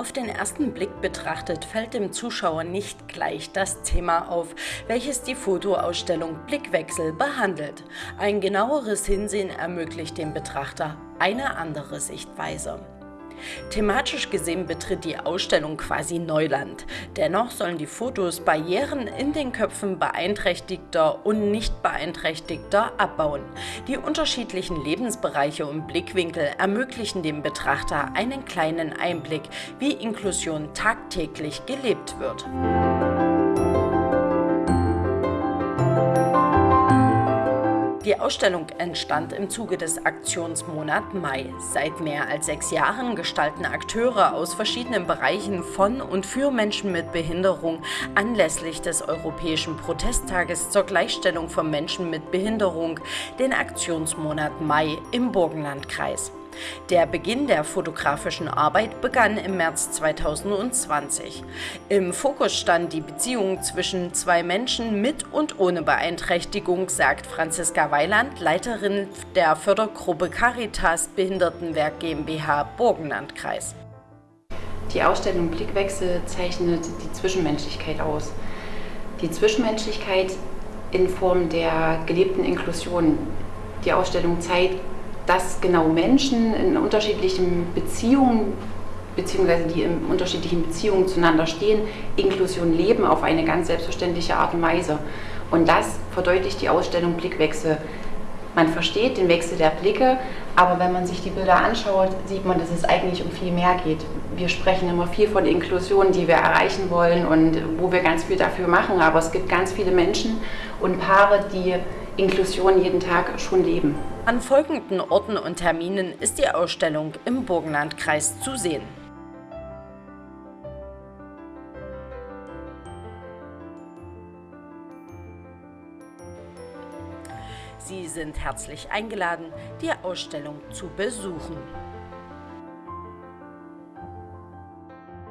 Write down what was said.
Auf den ersten Blick betrachtet fällt dem Zuschauer nicht gleich das Thema auf, welches die Fotoausstellung Blickwechsel behandelt. Ein genaueres Hinsehen ermöglicht dem Betrachter eine andere Sichtweise. Thematisch gesehen betritt die Ausstellung quasi Neuland. Dennoch sollen die Fotos Barrieren in den Köpfen beeinträchtigter und nicht beeinträchtigter abbauen. Die unterschiedlichen Lebensbereiche und Blickwinkel ermöglichen dem Betrachter einen kleinen Einblick, wie Inklusion tagtäglich gelebt wird. Die Ausstellung entstand im Zuge des Aktionsmonat Mai. Seit mehr als sechs Jahren gestalten Akteure aus verschiedenen Bereichen von und für Menschen mit Behinderung anlässlich des Europäischen Protesttages zur Gleichstellung von Menschen mit Behinderung den Aktionsmonat Mai im Burgenlandkreis. Der Beginn der fotografischen Arbeit begann im März 2020. Im Fokus stand die Beziehung zwischen zwei Menschen mit und ohne Beeinträchtigung, sagt Franziska Weiland, Leiterin der Fördergruppe Caritas Behindertenwerk GmbH Burgenlandkreis. Die Ausstellung Blickwechsel zeichnet die Zwischenmenschlichkeit aus. Die Zwischenmenschlichkeit in Form der gelebten Inklusion. Die Ausstellung zeigt dass genau Menschen in unterschiedlichen Beziehungen beziehungsweise die in unterschiedlichen Beziehungen zueinander stehen, Inklusion leben auf eine ganz selbstverständliche Art und Weise. Und das verdeutlicht die Ausstellung Blickwechsel. Man versteht den Wechsel der Blicke, aber wenn man sich die Bilder anschaut, sieht man, dass es eigentlich um viel mehr geht. Wir sprechen immer viel von Inklusion, die wir erreichen wollen und wo wir ganz viel dafür machen, aber es gibt ganz viele Menschen und Paare, die Inklusion jeden Tag schon leben. An folgenden Orten und Terminen ist die Ausstellung im Burgenlandkreis zu sehen. Sie sind herzlich eingeladen, die Ausstellung zu besuchen.